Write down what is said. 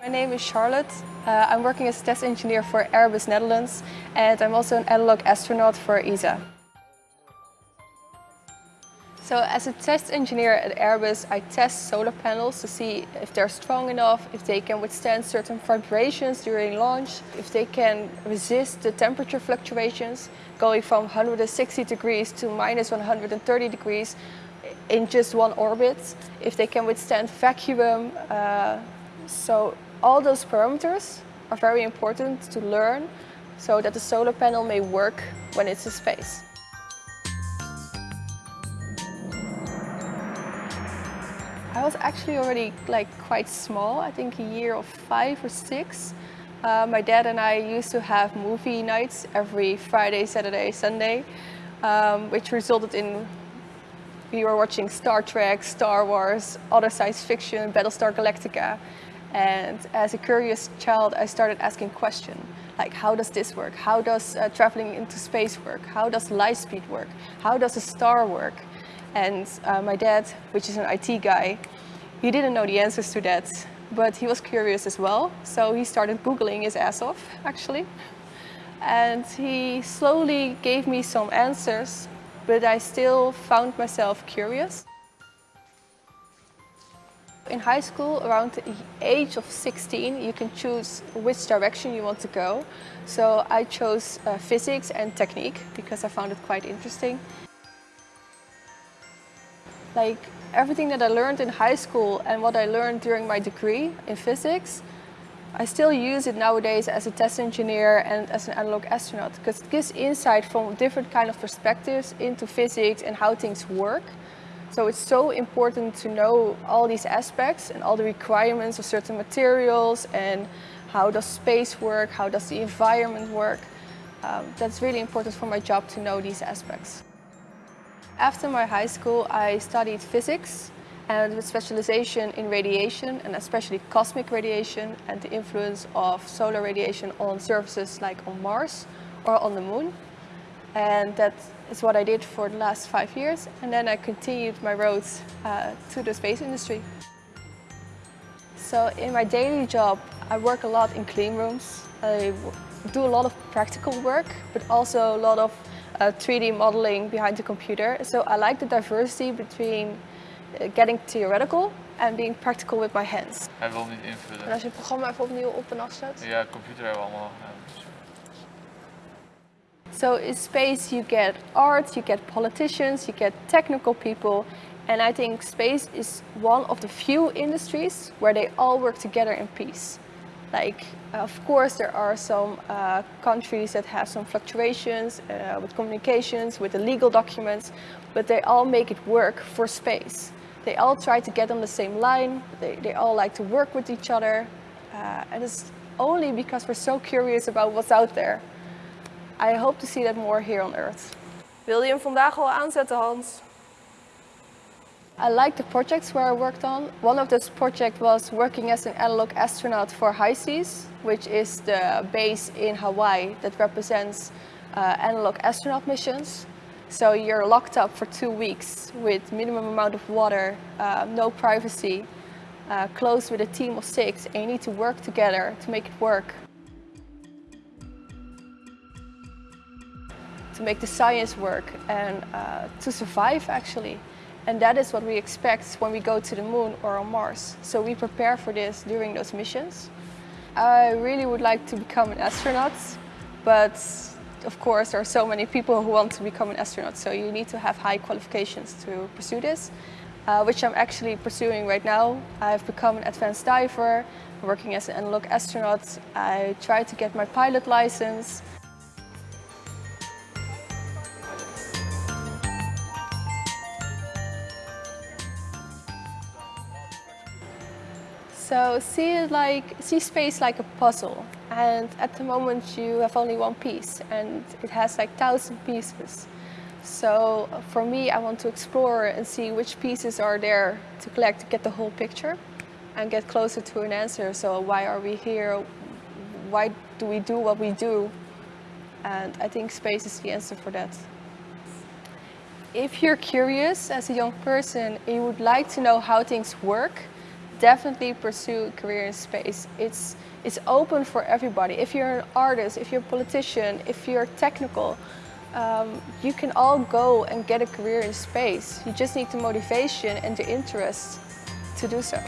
My name is Charlotte. Uh, I'm working as test engineer for Airbus Netherlands and I'm also an analog astronaut for ESA. So as a test engineer at Airbus, I test solar panels to see if they're strong enough, if they can withstand certain vibrations during launch, if they can resist the temperature fluctuations going from 160 degrees to minus 130 degrees in just one orbit, if they can withstand vacuum. Uh, so all those parameters are very important to learn so that the solar panel may work when it's in space. I was actually already like quite small, I think a year of five or six. Uh, my dad and I used to have movie nights every Friday, Saturday, Sunday, um, which resulted in we were watching Star Trek, Star Wars, other science fiction, Battlestar Galactica. And as a curious child, I started asking questions like how does this work? How does uh, traveling into space work? How does light speed work? How does a star work? And uh, my dad, which is an IT guy, he didn't know the answers to that, but he was curious as well. So he started Googling his ass off, actually. And he slowly gave me some answers, but I still found myself curious. In high school, around the age of 16, you can choose which direction you want to go. So I chose uh, physics and technique because I found it quite interesting. Like everything that I learned in high school and what I learned during my degree in physics, I still use it nowadays as a test engineer and as an analog astronaut because it gives insight from different kind of perspectives into physics and how things work. So it's so important to know all these aspects and all the requirements of certain materials and how does space work, how does the environment work. Um, that's really important for my job to know these aspects. After my high school, I studied physics and with specialization in radiation and especially cosmic radiation and the influence of solar radiation on surfaces like on Mars or on the moon. And that is what I did for the last five years. And then I continued my road uh, to the space industry. So in my daily job, I work a lot in clean rooms. I do a lot of practical work, but also a lot of uh, 3D modeling behind the computer. So I like the diversity between uh, getting theoretical and being practical with my hands. Hij wil niet invullen. En als je het programma even opnieuw op en afzet. Ja, computer hebben we allemaal. Ja. So in space you get art, you get politicians, you get technical people. And I think space is one of the few industries where they all work together in peace. Like, of course, there are some uh, countries that have some fluctuations uh, with communications, with the legal documents, but they all make it work for space. They all try to get on the same line, they, they all like to work with each other, uh, and it's only because we're so curious about what's out there. I hope to see that more here on Earth. Wil je hem vandaag al aanzetten, Hans? I like the projects where I worked on. One of those projects was working as an analog astronaut for HI-SEAS, which is the base in Hawaii that represents uh, analog astronaut missions. So you're locked up for two weeks with minimum amount of water, uh, no privacy, uh, close with a team of six, and you need to work together to make it work. To make the science work and uh, to survive actually. And that is what we expect when we go to the moon or on Mars. So we prepare for this during those missions. I really would like to become an astronaut, but of course there are so many people who want to become an astronaut, so you need to have high qualifications to pursue this, uh, which I'm actually pursuing right now. I've become an advanced diver, working as an analog astronaut. I try to get my pilot license, So see like see space like a puzzle, and at the moment you have only one piece, and it has like thousand pieces. So for me, I want to explore and see which pieces are there to collect to get the whole picture, and get closer to an answer. So why are we here? Why do we do what we do? And I think space is the answer for that. If you're curious as a young person and you would like to know how things work, definitely pursue a career in space. It's, it's open for everybody. If you're an artist, if you're a politician, if you're technical, um, you can all go and get a career in space. You just need the motivation and the interest to do so.